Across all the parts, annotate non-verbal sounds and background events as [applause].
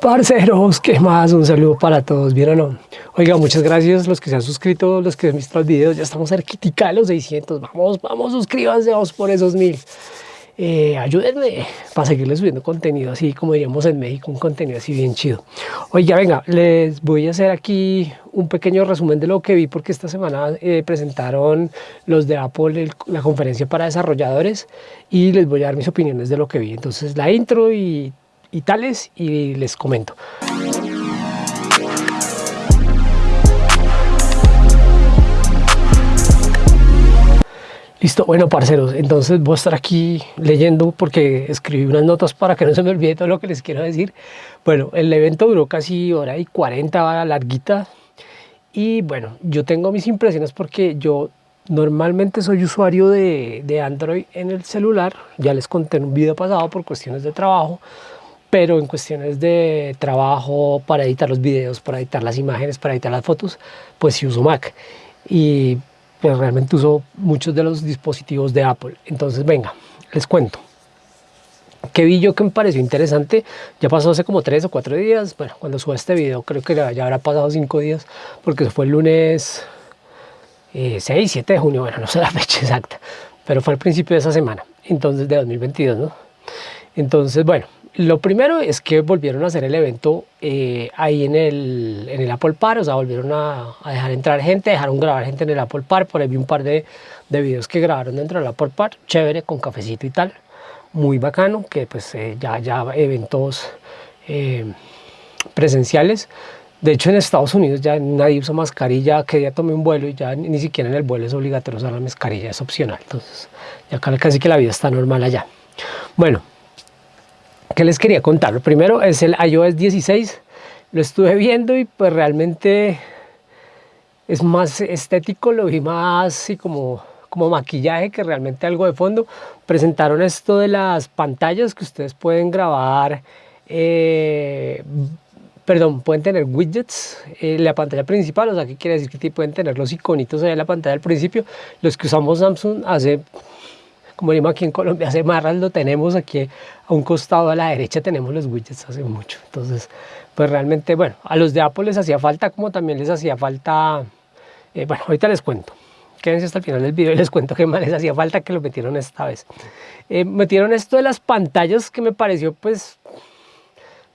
Parceros, ¿qué más? Un saludo para todos, ¿bien o no? Oiga, muchas gracias los que se han suscrito, los que han visto los videos, ya estamos cerquita de los 600, vamos, vamos, suscríbanse, vamos por esos mil. Eh, ayúdenme para seguirles subiendo contenido así, como diríamos en México, un contenido así bien chido. Oiga, venga, les voy a hacer aquí un pequeño resumen de lo que vi, porque esta semana eh, presentaron los de Apple la conferencia para desarrolladores y les voy a dar mis opiniones de lo que vi. Entonces, la intro y y tales y les comento. Listo, bueno parceros, entonces voy a estar aquí leyendo porque escribí unas notas para que no se me olvide todo lo que les quiero decir. Bueno, el evento duró casi hora y 40 larguita y bueno, yo tengo mis impresiones porque yo normalmente soy usuario de, de Android en el celular, ya les conté en un video pasado por cuestiones de trabajo, pero en cuestiones de trabajo para editar los videos, para editar las imágenes, para editar las fotos, pues sí uso Mac y pues realmente uso muchos de los dispositivos de Apple. Entonces venga, les cuento. ¿Qué vi yo que me pareció interesante? Ya pasó hace como tres o cuatro días, bueno, cuando suba este video creo que ya habrá pasado cinco días, porque fue el lunes 6, eh, 7 de junio, bueno, no sé la fecha exacta, pero fue al principio de esa semana, entonces de 2022, ¿no? Entonces, bueno, lo primero es que volvieron a hacer el evento eh, ahí en el, en el Apple Park, o sea, volvieron a, dejar entrar gente, dejaron grabar gente en el Apple Park, por ahí vi un par de, de videos que grabaron dentro del Apple Park, chévere, con cafecito y tal, muy bacano, que pues eh, ya, ya eventos eh, presenciales. De hecho, en Estados Unidos ya nadie usa mascarilla, que ya tomé un vuelo y ya ni siquiera en el vuelo es obligatorio usar la mascarilla, es opcional. Entonces, ya casi que la vida está normal allá. Bueno, ¿Qué les quería contar? Lo primero es el iOS 16. Lo estuve viendo y pues realmente es más estético, lo vi más así como, como maquillaje que realmente algo de fondo. Presentaron esto de las pantallas que ustedes pueden grabar, eh, perdón, pueden tener widgets en la pantalla principal, o sea, ¿qué quiere decir? Que pueden tener los iconitos ahí en la pantalla al principio. Los que usamos Samsung hace como digo aquí en Colombia, hace marras lo tenemos aquí a un costado a la derecha tenemos los widgets hace mucho. Entonces, pues realmente, bueno, a los de Apple les hacía falta como también les hacía falta, eh, bueno, ahorita les cuento. Quédense hasta el final del video y les cuento qué más les hacía falta que lo metieron esta vez. Eh, metieron esto de las pantallas que me pareció pues,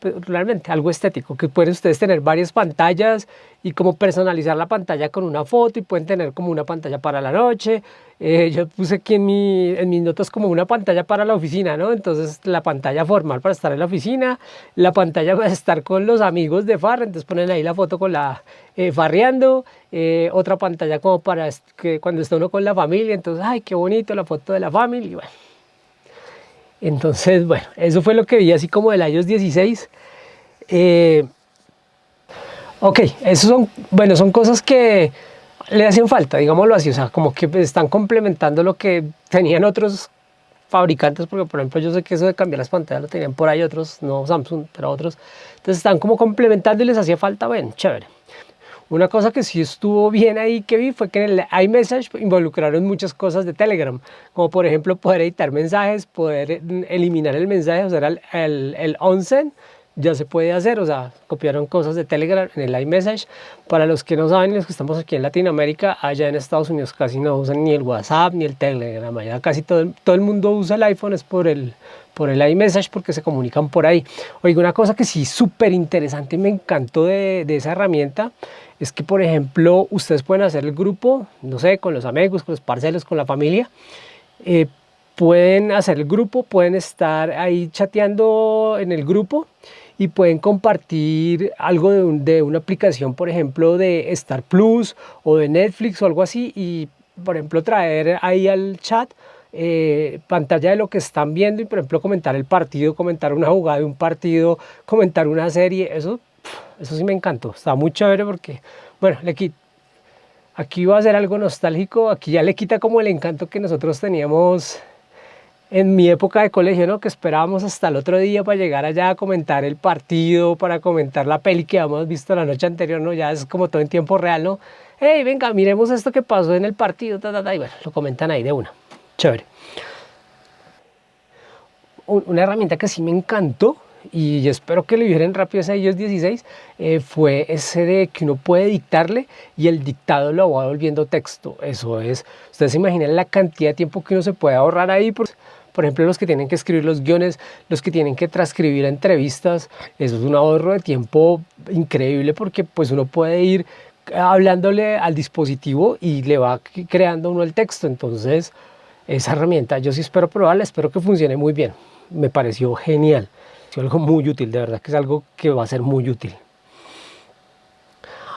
realmente algo estético, que pueden ustedes tener varias pantallas y como personalizar la pantalla con una foto y pueden tener como una pantalla para la noche. Eh, yo puse aquí en, mi, mis notas como una pantalla para la oficina, ¿no? Entonces la pantalla formal para estar en la oficina, la pantalla para estar con los amigos de farra, entonces ponen ahí la foto con la eh, farreando, eh, otra pantalla como para que cuando está uno con la familia, entonces, ay, qué bonito la foto de la familia, entonces, bueno, eso fue lo que vi así como del iOS 16. Eh, ok, eso son, bueno, son cosas que le hacen falta, digámoslo así, o sea, como que están complementando lo que tenían otros fabricantes, porque por ejemplo yo sé que eso de cambiar las pantallas lo tenían por ahí otros, no Samsung, pero otros, entonces están como complementando y les hacía falta, bueno, chévere. Una cosa que sí estuvo bien ahí que vi fue que en el iMessage involucraron muchas cosas de Telegram, como por ejemplo poder editar mensajes, poder eliminar el mensaje, o sea, el, el, el onsen, ya se puede hacer, o sea, copiaron cosas de Telegram en el iMessage. Para los que no saben, los que estamos aquí en Latinoamérica, allá en Estados Unidos casi no usan ni el WhatsApp ni el Telegram, allá casi todo el, todo el mundo usa el iPhone, es por el, por el iMessage porque se comunican por ahí. Oiga, una cosa que sí súper interesante me encantó de, de esa herramienta es que, por ejemplo, ustedes pueden hacer el grupo, no sé, con los amigos, con los parcelos, con la familia, eh, pueden hacer el grupo, pueden estar ahí chateando en el grupo y pueden compartir algo de, una aplicación, por ejemplo, de Star Plus o de Netflix o algo así y, por ejemplo, traer ahí al chat eh, pantalla de lo que están viendo y, por ejemplo, comentar el partido, comentar una jugada de un partido, comentar una serie, eso eso sí me encantó, está muy chévere porque, bueno, le aquí va a ser algo nostálgico, aquí ya le quita como el encanto que nosotros teníamos en mi época de colegio, ¿no? Que esperábamos hasta el otro día para llegar allá a comentar el partido, para comentar la peli que habíamos visto la noche anterior, ¿no? Ya es como todo en tiempo real, ¿no? Hey, venga, miremos esto que pasó en el partido, ta, ta, ta, y bueno, lo comentan ahí de una. Chévere. Una herramienta que sí me encantó y espero que le liberen rápido ese iOS 16 eh, fue ese de que uno puede dictarle y el dictado lo va volviendo texto. Eso es, ustedes se imaginan la cantidad de tiempo que uno se puede ahorrar ahí. Por, por ejemplo, los que tienen que escribir los guiones, los que tienen que transcribir entrevistas, eso es un ahorro de tiempo increíble porque pues uno puede ir hablándole al dispositivo y le va creando uno el texto. Entonces, esa herramienta yo sí espero probarla, espero que funcione muy bien. Me pareció genial, algo muy útil, de verdad que es algo que va a ser muy útil.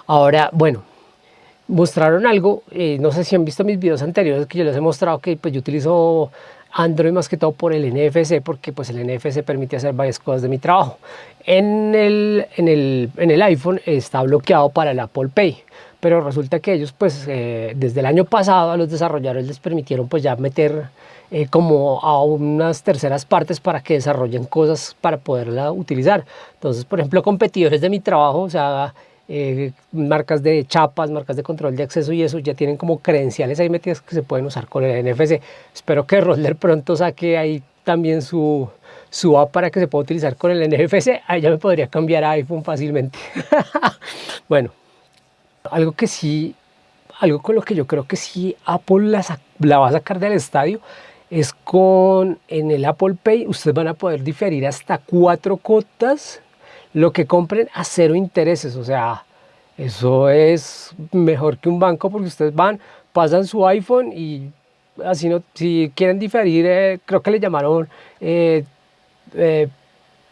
Ahora, bueno, mostraron algo, eh, no sé si han visto mis videos anteriores que yo les he mostrado que pues yo utilizo Android más que todo por el NFC, porque pues el NFC permite hacer varias cosas de mi trabajo. En el, en el, en el iPhone está bloqueado para el Apple Pay, pero resulta que ellos pues eh, desde el año pasado a los desarrolladores les permitieron pues ya meter eh, como a unas terceras partes para que desarrollen cosas para poderla utilizar. Entonces, por ejemplo, competidores de mi trabajo, o sea, eh, marcas de chapas, marcas de control de acceso y eso ya tienen como credenciales ahí metidas que se pueden usar con el NFC. Espero que Roller pronto saque ahí también su, su app para que se pueda utilizar con el NFC. Ahí ya me podría cambiar a iPhone fácilmente. [laughs] bueno, algo que sí, algo con lo que yo creo que sí Apple la, la va a sacar del estadio es con en el Apple Pay ustedes van a poder diferir hasta cuatro cotas lo que compren a cero intereses, o sea, eso es mejor que un banco porque ustedes van, pasan su iPhone y así no, si quieren diferir, eh, creo que le llamaron eh, eh,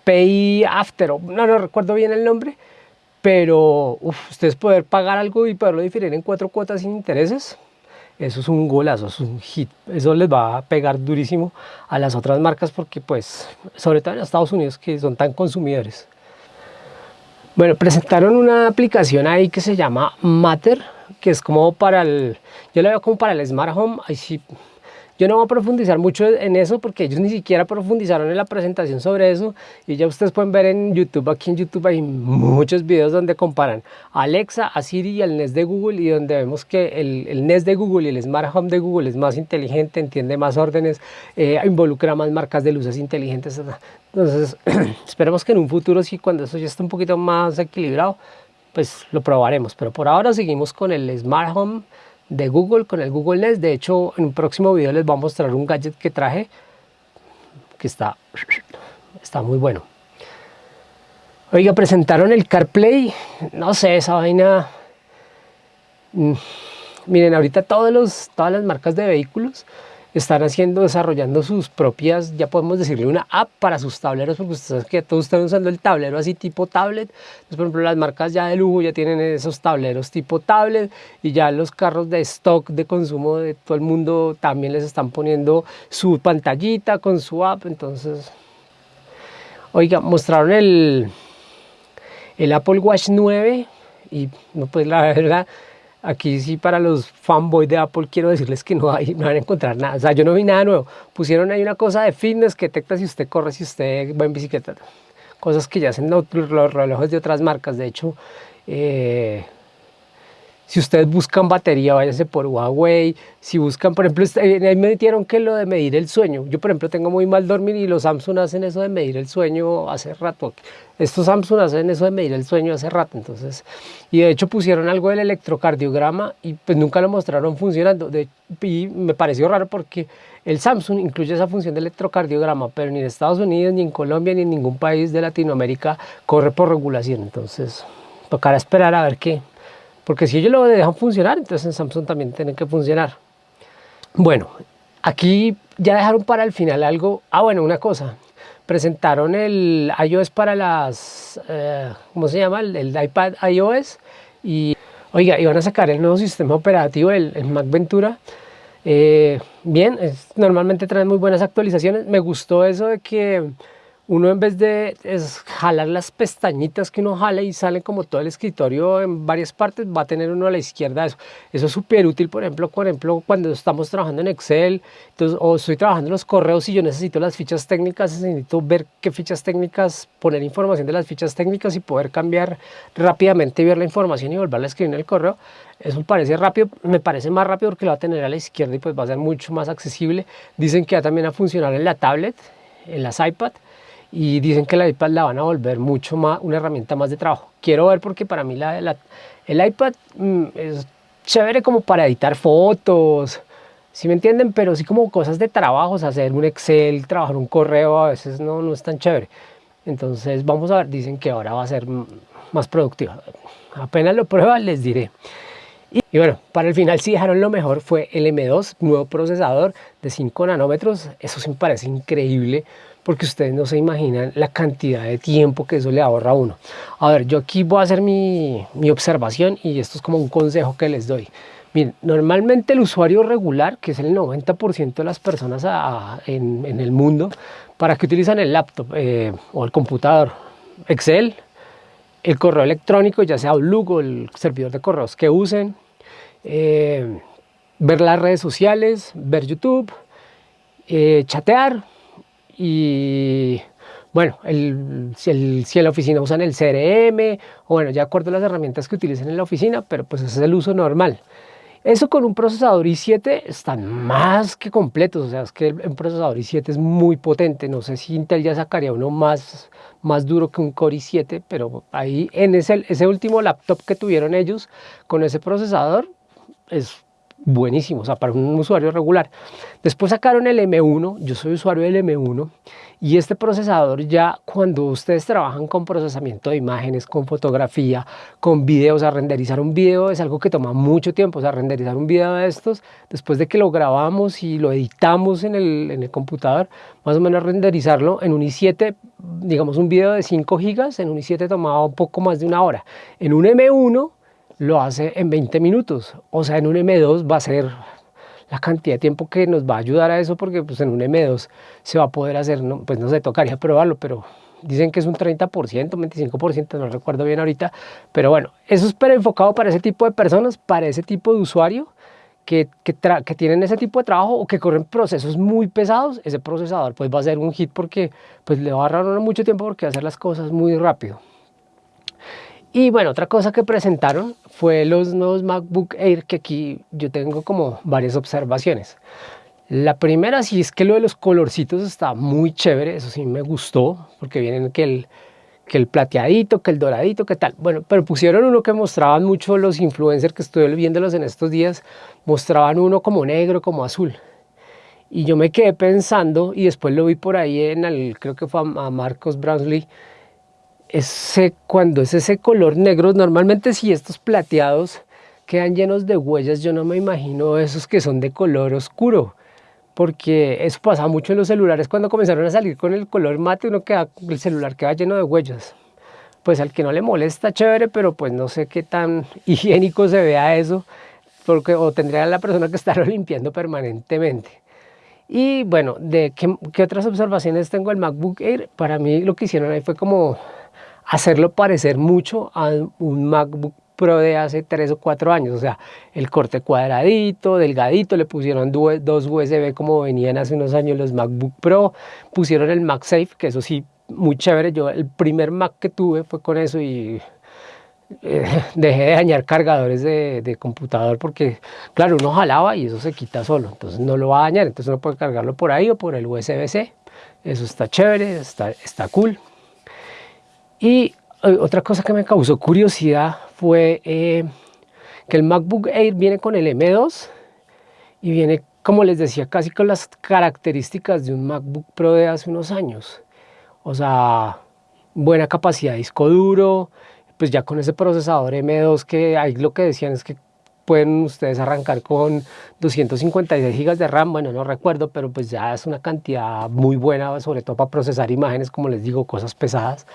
Pay After, no, no recuerdo bien el nombre, pero ustedes poder pagar algo y poderlo diferir en cuatro cuotas sin intereses, eso es un golazo, es un hit, eso les va a pegar durísimo a las otras marcas porque pues, sobre todo en Estados Unidos que son tan consumidores. Bueno, presentaron una aplicación ahí que se llama Matter, que es como para el, yo la veo como para el Smart Home, ahí sí, yo no voy a profundizar mucho en eso porque ellos ni siquiera profundizaron en la presentación sobre eso y ya ustedes pueden ver en YouTube, aquí en YouTube hay muchos videos donde comparan a Alexa, a Siri y al Nest de Google y donde vemos que el, el Nest de Google y el Smart Home de Google es más inteligente, entiende más órdenes, eh, involucra más marcas de luces inteligentes, entonces, [clears throat] esperemos que en un futuro, sí, cuando eso ya esté un poquito más equilibrado, pues lo probaremos. Pero por ahora seguimos con el Smart Home de Google, con el Google Nest. De hecho, en un próximo video les voy a mostrar un gadget que traje, que está, está muy bueno. Oiga, presentaron el CarPlay. No sé, esa vaina... Mm, miren, ahorita todos los, todas las marcas de vehículos están haciendo, desarrollando sus propias, ya podemos decirle una app para sus tableros, porque ustedes que todos están usando el tablero así tipo tablet. Entonces, por ejemplo, las marcas ya de lujo ya tienen esos tableros tipo tablet y ya los carros de stock de consumo de todo el mundo también les están poniendo su pantallita con su app. Entonces, oiga, mostraron el, el Apple Watch 9 y no, pues la verdad Aquí sí para los fanboys de Apple quiero decirles que no, hay, no van a encontrar nada. O sea, yo no vi nada nuevo. Pusieron ahí una cosa de fitness que detecta si usted corre, si usted va en bicicleta. Cosas que ya hacen los relojes de otras marcas. De hecho, eh, si ustedes buscan batería, váyanse por Huawei. Si buscan, por ejemplo, este, ahí me metieron que lo de medir el sueño. Yo, por ejemplo, tengo muy mal dormir y los Samsung hacen eso de medir el sueño hace rato. Estos Samsung hacen eso de medir el sueño hace rato. Entonces, y de hecho pusieron algo del electrocardiograma y pues nunca lo mostraron funcionando. De, y me pareció raro porque el Samsung incluye esa función de electrocardiograma, pero ni en Estados Unidos, ni en Colombia, ni en ningún país de Latinoamérica corre por regulación. Entonces, tocará esperar a ver qué, porque si ellos lo dejan funcionar, entonces en Samsung también tienen que funcionar. Bueno, aquí ya dejaron para el final algo. Ah, bueno, una cosa. Presentaron el iOS para las, eh, ¿cómo se llama? El, iPad iOS. Y, oiga, iban a sacar el nuevo sistema operativo, el, Mac Ventura. Eh, bien, normalmente trae muy buenas actualizaciones. Me gustó eso de que uno en vez de jalar las pestañitas que uno jala y sale como todo el escritorio en varias partes, va a tener uno a la izquierda eso. Eso es súper útil, por ejemplo, por ejemplo, cuando estamos trabajando en Excel entonces, o estoy trabajando en los correos y yo necesito las fichas técnicas, necesito ver qué fichas técnicas, poner información de las fichas técnicas y poder cambiar rápidamente, ver la información y volverla a escribir en el correo. Eso parece rápido, me parece más rápido porque lo va a tener a la izquierda y pues va a ser mucho más accesible. Dicen que va también a funcionar en la tablet, en las iPad y dicen que la iPad la van a volver mucho más, una herramienta más de trabajo. Quiero ver porque para mí el iPad mm, es chévere como para editar fotos, si me entienden? Pero sí como cosas de trabajos, hacer un Excel, trabajar un correo, a veces no, no es tan chévere. Entonces vamos a ver, dicen que ahora va a ser más productiva. Apenas lo prueba les diré. Y, bueno, para el final si dejaron lo mejor fue el M2, nuevo procesador de 5 nanómetros. Eso sí me parece increíble porque ustedes no se imaginan la cantidad de tiempo que eso le ahorra a uno. A ver, yo aquí voy a hacer mi, observación y esto es como un consejo que les doy. Miren, normalmente el usuario regular, que es el 90% de las personas en, el mundo, ¿para qué utilizan el laptop eh, o el computador? Excel, el correo electrónico, ya sea o el servidor de correos que usen, eh, ver las redes sociales, ver YouTube, eh, chatear y bueno, el, si, en la oficina usan el CRM o bueno, ya acuerdo las herramientas que utilicen en la oficina, pero pues ese es el uso normal. Eso con un procesador i7 están más que completos, o sea, es que un procesador i7 es muy potente, no sé si Intel ya sacaría uno más, más duro que un Core i7, pero ahí en ese, ese último laptop que tuvieron ellos con ese procesador es buenísimo, o sea, para un usuario regular. Después sacaron el M1, yo soy usuario del M1, y este procesador ya cuando ustedes trabajan con procesamiento de imágenes, con fotografía, con videos, a renderizar un video es algo que toma mucho tiempo, o sea, renderizar un video de estos, después de que lo grabamos y lo editamos en el, en el computador, más o menos renderizarlo en un i7, digamos un video de 5 gigas, en un i7 tomaba un poco más de una hora. En un M1 lo hace en 20 minutos. O sea, en un M2 va a ser la cantidad de tiempo que nos va a ayudar a eso, porque pues en un M2 se va a poder hacer, no, pues no sé, tocaría probarlo, pero dicen que es un 30%, 25%, no recuerdo bien ahorita, pero bueno, eso es pero enfocado para ese tipo de personas, para ese tipo de usuario, que, que, que, tienen ese tipo de trabajo o que corren procesos muy pesados, ese procesador pues va a ser un hit porque pues le va a ahorrar mucho tiempo porque va a hacer las cosas muy rápido. Y bueno, otra cosa que presentaron fue los nuevos MacBook Air, que aquí yo tengo como varias observaciones. La primera sí es que lo de los colorcitos está muy chévere, eso sí me gustó, porque vienen que el, que el plateadito, que el doradito, que tal. Bueno, pero pusieron uno que mostraban mucho los influencers que estuve viéndolos en estos días, mostraban uno como negro, como azul. Y yo me quedé pensando, y después lo vi por ahí en el, creo que fue a Marcos Brownlee, ese, cuando es ese color negro, normalmente si estos plateados quedan llenos de huellas, yo no me imagino esos que son de color oscuro, porque eso pasa mucho en los celulares cuando comenzaron a salir con el color mate, uno queda, el celular queda lleno de huellas. Pues al que no le molesta, chévere, pero pues no sé qué tan [laughs] higiénico se vea eso, porque o tendría la persona que estarlo [laughs] limpiando permanentemente. Y bueno, ¿de qué, qué otras observaciones tengo el MacBook Air? Para mí lo que hicieron ahí fue como hacerlo parecer mucho a un MacBook Pro de hace 3 o 4 años, o sea, el corte cuadradito, delgadito, le pusieron dos USB como venían hace unos años los MacBook Pro, pusieron el MagSafe, que eso sí, muy chévere, yo el primer Mac que tuve fue con eso y eh, [laughs] dejé de dañar cargadores de, de, computador porque, claro, uno jalaba y eso se quita solo, entonces no lo va a dañar, entonces uno puede cargarlo por ahí o por el USB-C, eso está chévere, está, está cool. Y eh, otra cosa que me causó curiosidad fue eh, que el MacBook Air viene con el M2 y viene, como les decía, casi con las características de un MacBook Pro de hace unos años. O sea, buena capacidad de disco duro, pues ya con ese procesador M2 que ahí lo que decían es que pueden ustedes arrancar con 256 GB de RAM, bueno, no recuerdo, pero pues ya es una cantidad muy buena, sobre todo para procesar imágenes, como les digo, cosas pesadas.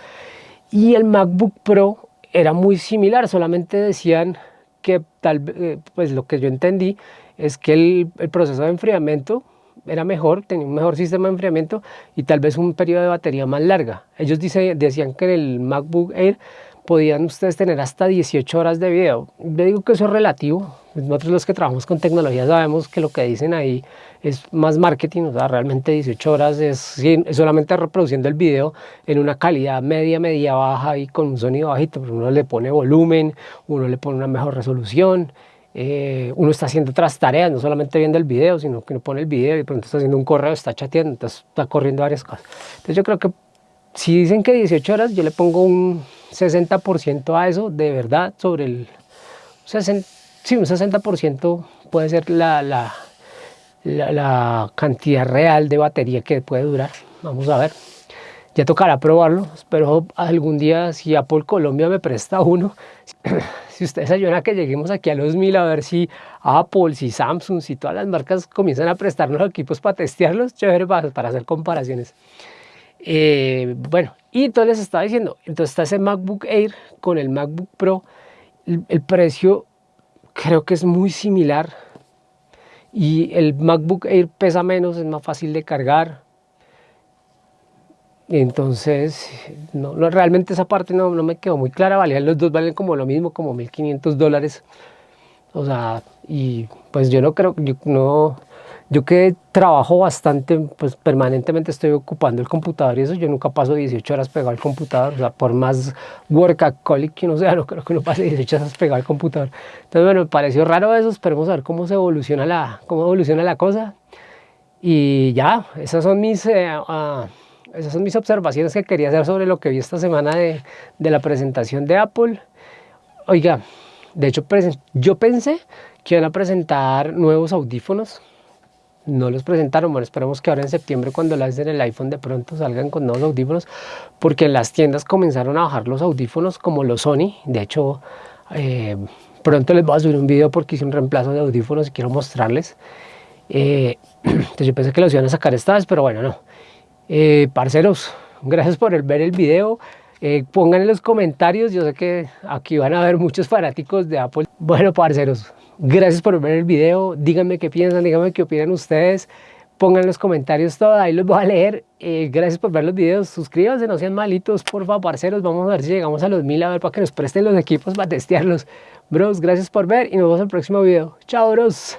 Y el MacBook Pro era muy similar, solamente decían que tal eh, pues lo que yo entendí es que el, proceso de enfriamiento era mejor, tenía un mejor sistema de enfriamiento y tal vez un periodo de batería más larga. Ellos decían que el MacBook Air podían ustedes tener hasta 18 horas de video. Yo digo que eso es relativo. Nosotros los que trabajamos con tecnología sabemos que lo que dicen ahí es más marketing, o sea, realmente 18 horas es, solamente reproduciendo el video en una calidad media, media baja y con un sonido bajito, pero uno le pone volumen, uno le pone una mejor resolución, eh, uno está haciendo otras tareas, no solamente viendo el video, sino que uno pone el video y pronto está haciendo un correo, está chateando, está corriendo varias cosas. Entonces yo creo que si dicen que 18 horas, yo le pongo un 60% a eso, de verdad, sobre el... 60, sí, un 60% puede ser la, la, la, cantidad real de batería que puede durar. Vamos a ver. Ya tocará probarlo. Espero algún día, si Apple Colombia me presta uno, [coughs] si ustedes ayudan a que lleguemos aquí a los mil, a ver si Apple, si Samsung, si todas las marcas comienzan a prestarnos equipos para testearlos, chévere para, hacer comparaciones. Eh, bueno, y entonces les estaba diciendo, entonces está ese MacBook Air con el MacBook Pro, el precio creo que es muy similar y el MacBook Air pesa menos, es más fácil de cargar. Entonces, no, realmente esa parte no, no, me quedó muy clara, valían los dos valen como lo mismo, como 1500 dólares. O sea, y pues yo no creo, yo no, yo que trabajo bastante, pues permanentemente estoy ocupando el computador y eso, yo nunca paso 18 horas pegado al computador, o sea, por más workaholic que uno sea, no creo que uno pase 18 horas pegado al computador. Entonces, bueno, me pareció raro eso, esperemos a ver cómo se evoluciona la, cómo evoluciona la cosa. Y ya, esas son mis... Eh, ah, esas son mis observaciones que quería hacer sobre lo que vi esta semana de, de la presentación de Apple. Oiga, de hecho, yo pensé que iban a presentar nuevos audífonos no los presentaron, bueno, esperamos que ahora en septiembre cuando lancen el iPhone de pronto salgan con nuevos audífonos, porque las tiendas comenzaron a bajar los audífonos como los Sony, de hecho eh, pronto les voy a subir un video porque hice un reemplazo de audífonos y quiero mostrarles. Eh, [clears throat] entonces yo pensé que los iban a sacar esta vez, pero bueno, no. Eh, parceros, gracias por ver el video. pongan en los comentarios, yo sé que aquí van a haber muchos fanáticos de Apple. Bueno, parceros, Gracias por ver el video, díganme qué piensan, díganme qué opinan ustedes, pongan los comentarios todo, ahí los voy a leer. Eh, gracias por ver los videos, suscríbanse, no sean malitos, por favor, parceros, vamos a ver si llegamos a los mil, a ver para que nos presten los equipos para testearlos. Bros, gracias por ver y nos vemos en el próximo video. Chao, bros.